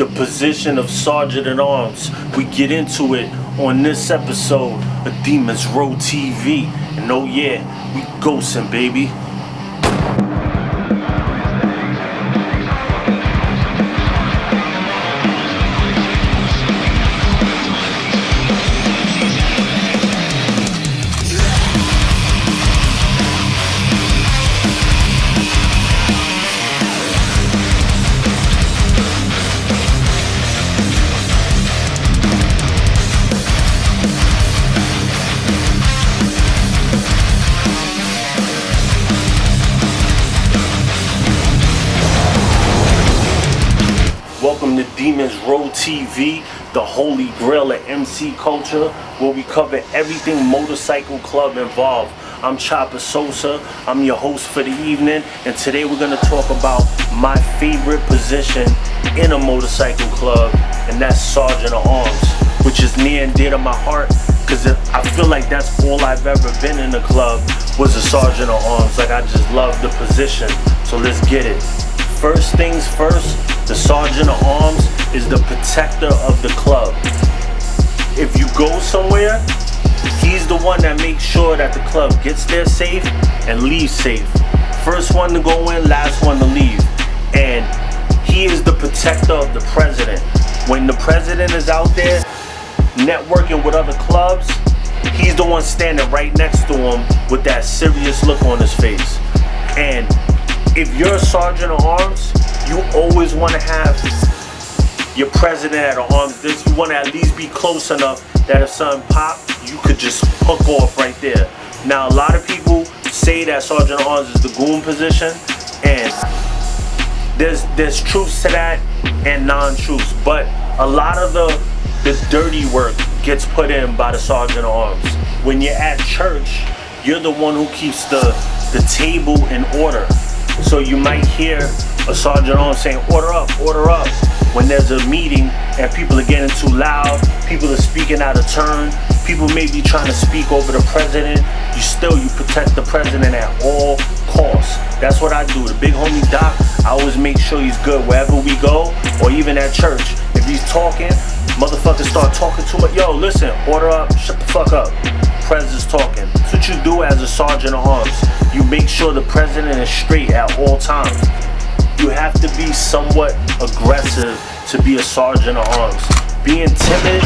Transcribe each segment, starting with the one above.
the position of Sergeant at Arms. We get into it on this episode of Demons Row TV. And oh yeah, we ghosting, baby. Demons Row TV, the holy grail of MC culture, where we cover everything motorcycle club involved. I'm Chopper Sosa, I'm your host for the evening, and today we're gonna talk about my favorite position in a motorcycle club, and that's Sergeant at Arms, which is near and dear to my heart, because I feel like that's all I've ever been in a club, was a Sergeant at Arms. Like, I just love the position, so let's get it. First things first, the sergeant at arms is the protector of the club. If you go somewhere, he's the one that makes sure that the club gets there safe and leaves safe. First one to go in, last one to leave. And he is the protector of the president. When the president is out there networking with other clubs, he's the one standing right next to him with that serious look on his face. And if you're a sergeant of arms, you always want to have your president at arms. This you want to at least be close enough that if something pop, you could just hook off right there. Now a lot of people say that sergeant arms is the goon position, and there's there's truths to that and non-truths, but a lot of the the dirty work gets put in by the sergeant arms. When you're at church, you're the one who keeps the the table in order. So you might hear a sergeant on saying, order up, order up. When there's a meeting and people are getting too loud, people are speaking out of turn, people may be trying to speak over the president, you still, you protect the president at all costs. That's what I do. The big homie Doc, I always make sure he's good wherever we go, or even at church. If he's talking, motherfuckers start talking to it. Yo, listen, order up, shut the fuck up. President's talking. That's what you do as a sergeant of arms. You make sure the president is straight at all times. You have to be somewhat aggressive to be a sergeant of arms. Being timid,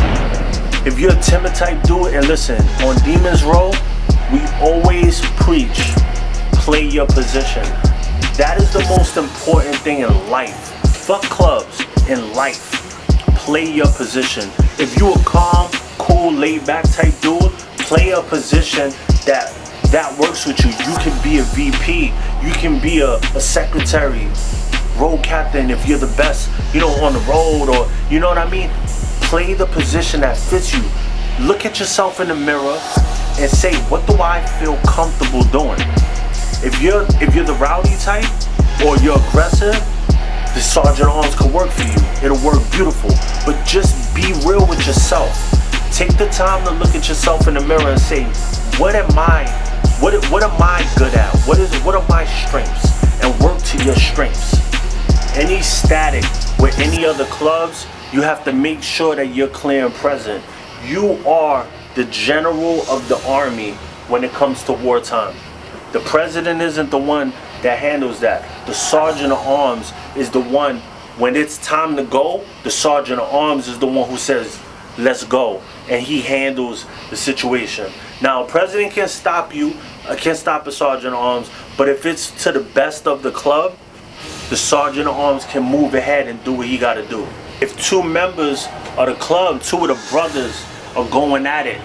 if you're a timid type, do it. And listen, on Demons Row, we always preach, play your position. That is the most important thing in life. Fuck clubs, in life. Play your position. If you a calm, cool, laid back type dude, play a position that that works with you. You can be a VP. You can be a, a secretary, road captain if you're the best, you know, on the road or you know what I mean. Play the position that fits you. Look at yourself in the mirror and say, what do I feel comfortable doing? If you're if you're the rowdy type or you're aggressive, the sergeant arms could work for you. It'll work beautiful. But just be real with yourself. Take the time to look at yourself in the mirror and say, what am I, what, what am I good at? What is what are my strengths? And work to your strengths. Any static with any other clubs, you have to make sure that you're clear and present. You are the general of the army when it comes to wartime. The president isn't the one that handles that. The sergeant of arms is the one, when it's time to go, the sergeant of arms is the one who says, let's go. And he handles the situation. Now, a president can't stop you, uh, can stop a sergeant of arms, but if it's to the best of the club, the sergeant of arms can move ahead and do what he got to do. If two members of the club, two of the brothers are going at it,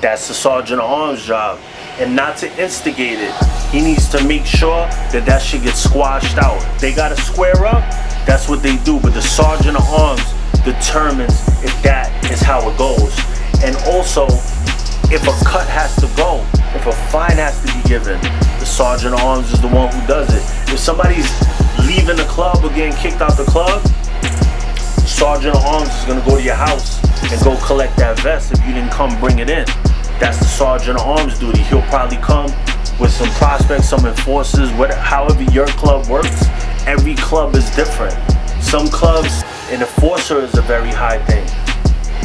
that's the sergeant of arms job. And not to instigate it. He needs to make sure that that shit gets squashed out. They got to square up, that's what they do. But the sergeant of arms determines if that is how it goes. And also, if a cut has to go, if a fine has to be given, the sergeant of arms is the one who does it. If somebody's club or getting kicked out the club, sergeant arms is gonna go to your house and go collect that vest if you didn't come bring it in. That's the sergeant arms duty. He'll probably come with some prospects, some enforcers, whatever, however your club works. Every club is different. Some clubs, an enforcer is a very high thing.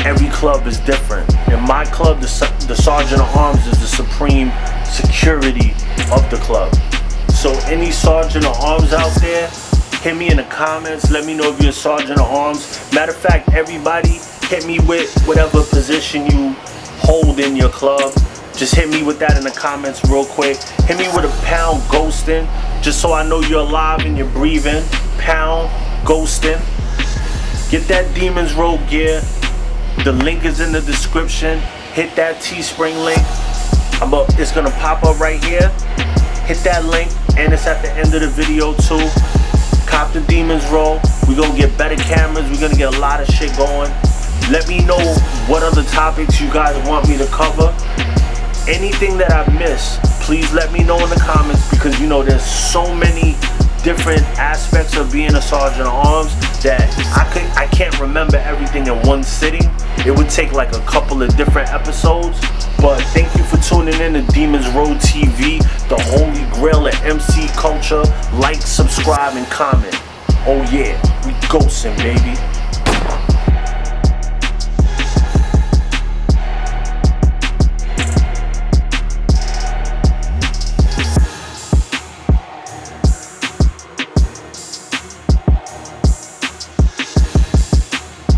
Every club is different. In my club, the, the sergeant arms is the supreme security of the club. So any sergeant of arms out there, hit me in the comments. Let me know if you're a sergeant of arms. Matter of fact, everybody hit me with whatever position you hold in your club. Just hit me with that in the comments real quick. Hit me with a pound ghosting, just so I know you're alive and you're breathing. Pound ghosting. Get that Demons Row gear. The link is in the description. Hit that Teespring link. I'm up, it's gonna pop up right here. Hit that link and it's at the end of the video too. Cop the Demons Row. We're gonna get better cameras. We're gonna get a lot of shit going. Let me know what other topics you guys want me to cover. Anything that I missed, please let me know in the comments because you know there's so many different aspects of being a sergeant of arms that I could I can't remember everything in one sitting. It would take like a couple of different episodes. But thank you for tuning in to Demons Row TV, culture. Like, subscribe, and comment. Oh yeah, we ghosting, baby.